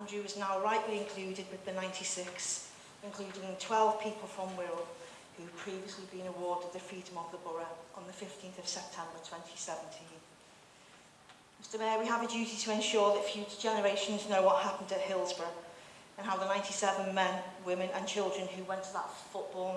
Andrew is now rightly included with the 96, including 12 people from Wirral who had previously been awarded the Freedom of the Borough on the 15th of September 2017. Mr Mayor, we have a duty to ensure that future generations know what happened at Hillsborough and how the 97 men, women and children who went to that football